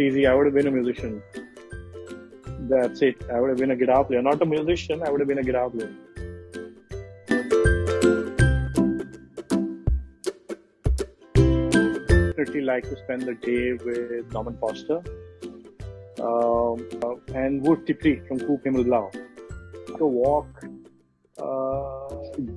easy. I would have been a musician. That's it. I would have been a guitar player. Not a musician, I would have been a guitar player. Pretty like to spend the day with Norman Foster um, and Wolf D. Prix from Coop Himmelblau. To walk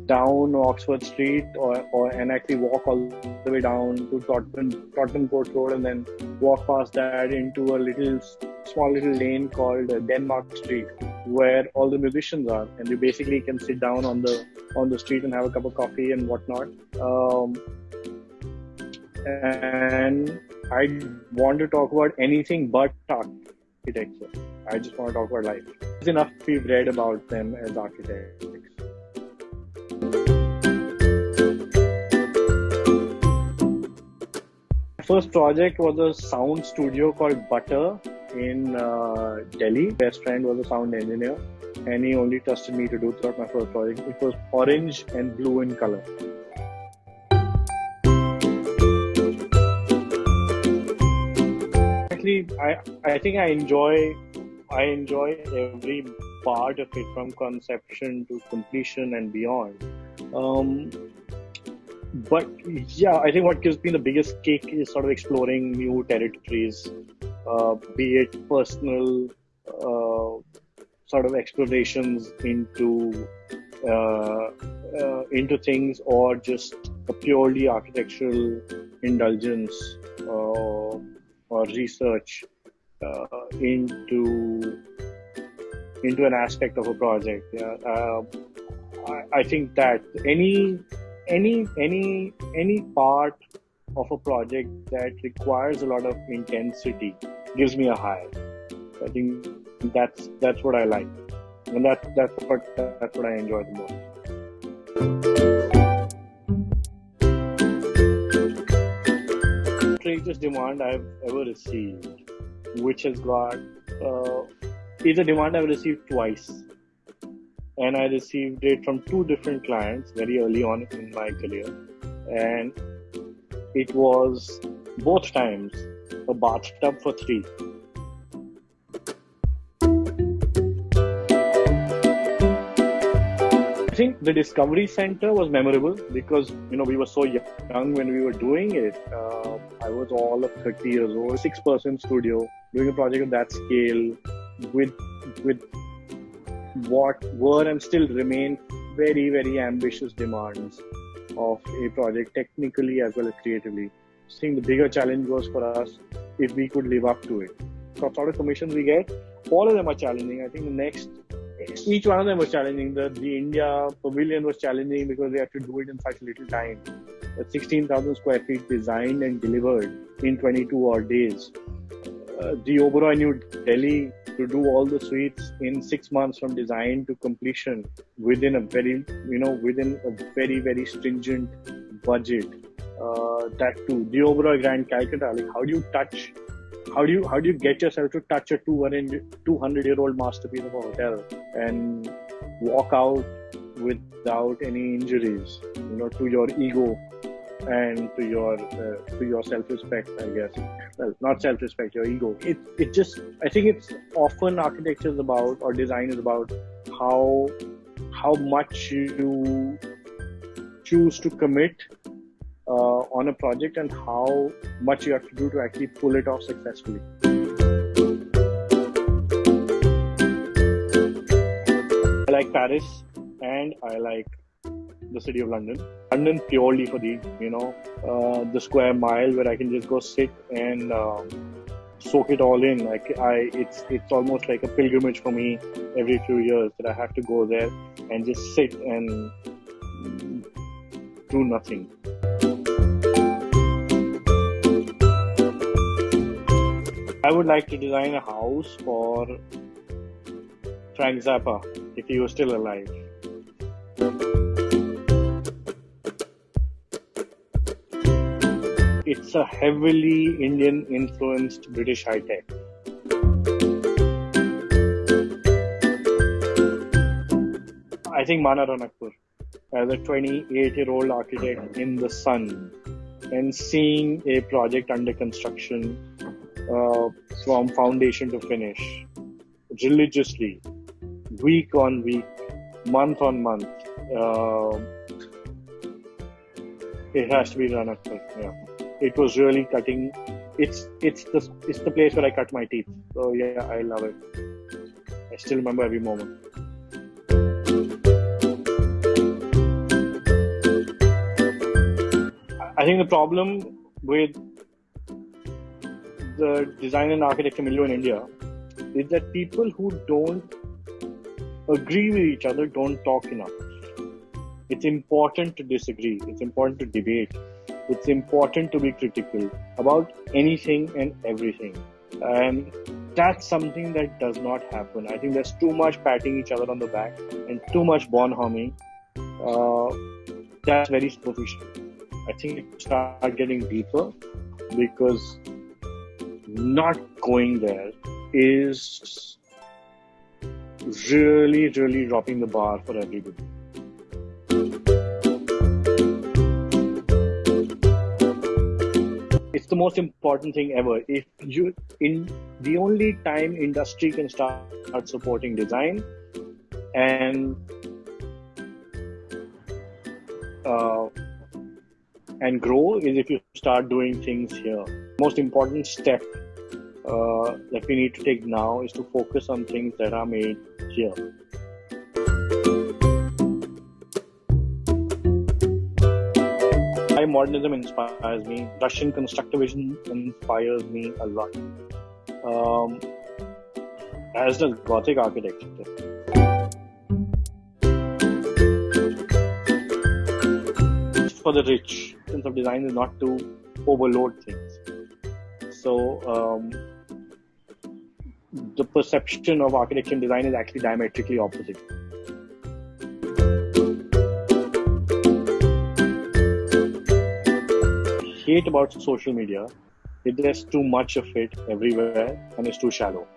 down Oxford Street or, or and actually walk all the way down to Tottenham, Tottenham Court Road and then walk past that into a little small little lane called Denmark Street where all the musicians are and you basically can sit down on the on the street and have a cup of coffee and whatnot um, and I want to talk about anything but architecture. I just want to talk about life. It's enough we've read about them as architects. First project was a sound studio called Butter in uh, Delhi. Best friend was a sound engineer, and he only trusted me to do throughout my first project. It was orange and blue in color. Actually, I I think I enjoy I enjoy every part of it from conception to completion and beyond. Um, but yeah, I think what gives me the biggest kick is sort of exploring new territories, uh, be it personal uh, sort of explorations into uh, uh into things, or just a purely architectural indulgence uh, or research uh, into into an aspect of a project. Yeah. I, I think that any any any any part of a project that requires a lot of intensity gives me a high. I think that's that's what I like, and that that's what that's what I enjoy the most. Strangest demand I've ever received, which has got uh, is a demand I've received twice and I received it from two different clients very early on in my career. And it was both times a bathtub for three. I think the Discovery Center was memorable because you know we were so young when we were doing it. Uh, I was all of 30 years old, six-person studio, doing a project of that scale with with what were and still remain very, very ambitious demands of a project, technically as well as creatively. I think the bigger challenge was for us if we could live up to it. So, sort of commissions we get, all of them are challenging. I think the next, each one of them was challenging. The, the India pavilion was challenging because they had to do it in such little time. 16,000 square feet designed and delivered in 22 odd days. Uh, the Oberoi New Delhi to do all the suites in six months from design to completion within a very, you know, within a very, very stringent budget. Uh, that too, the Oberoi Grand Calcutta, like how do you touch, how do you, how do you get yourself to touch a 200 year old masterpiece of a hotel and walk out without any injuries, you know, to your ego and to your uh, to your self-respect i guess. Well not self-respect your ego. It it just i think it's often architecture is about or design is about how how much you choose to commit uh, on a project and how much you have to do to actually pull it off successfully. I like paris and i like the city of London. London purely for the you know uh, the square mile where I can just go sit and um, soak it all in. Like I, it's it's almost like a pilgrimage for me every few years that I have to go there and just sit and do nothing. I would like to design a house for Frank Zappa if he was still alive. It's a heavily Indian influenced British high tech. I think Mana Ranakpur as a 28 year old architect in the sun and seeing a project under construction uh, from foundation to finish, religiously, week on week, month on month. Uh, it has to be at yeah. It was really cutting. It's it's the it's the place where I cut my teeth. So yeah, I love it. I still remember every moment. I think the problem with the design and architecture milieu in India is that people who don't agree with each other don't talk enough. It's important to disagree. It's important to debate. It's important to be critical about anything and everything. And that's something that does not happen. I think there's too much patting each other on the back and too much bonhoming. Uh, that's very superficial. I think it start getting deeper because not going there is really, really dropping the bar for everybody. The most important thing ever. If you in the only time industry can start supporting design and uh, and grow is if you start doing things here. Most important step uh, that we need to take now is to focus on things that are made here. Why modernism inspires me, Russian constructivism inspires me a lot. Um, as does Gothic architecture. For the rich, sense of design is not to overload things. So um, the perception of architecture and design is actually diametrically opposite. Hate about social media is there's too much of it everywhere and it's too shallow.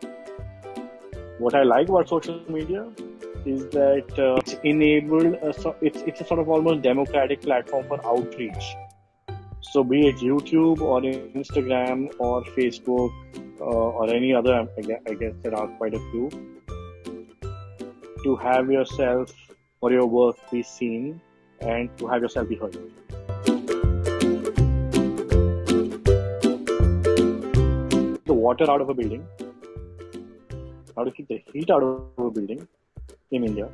What I like about social media is that uh, it's enabled a, it's it's a sort of almost democratic platform for outreach. So be it YouTube or Instagram or Facebook uh, or any other, I guess there are quite a few, to have yourself or your work be seen and to have yourself be heard. Water out of a building, how to keep the heat out of a building in India,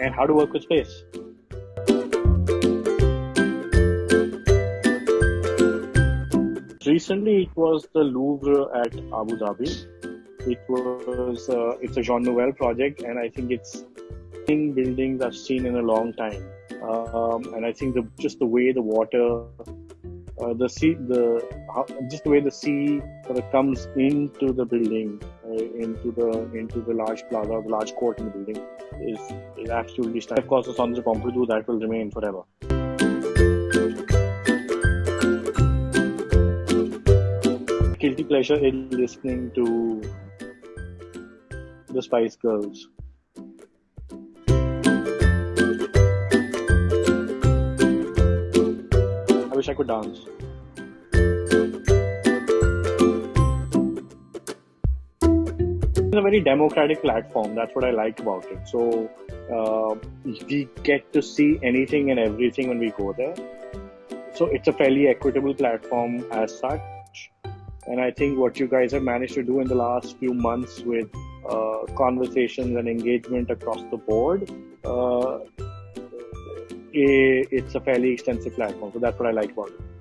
and how to work with space. recently it was the Louvre at Abu Dhabi. It was uh, it's a Jean Nouvel project, and I think it's in buildings I've seen in a long time. Um, and I think the just the way the water, uh, the sea, the just the way the sea sort of comes into the building, uh, into the into the large plaza, the large court in the building, is is absolutely stunning. Of course, the Centre Pompidou that will remain forever. guilty pleasure in listening to the Spice Girls. Wish I could dance. It's a very democratic platform. That's what I like about it. So uh, we get to see anything and everything when we go there. So it's a fairly equitable platform as such and I think what you guys have managed to do in the last few months with uh, conversations and engagement across the board, uh, Eh, it's a fairly extensive platform. So that's what I like about it.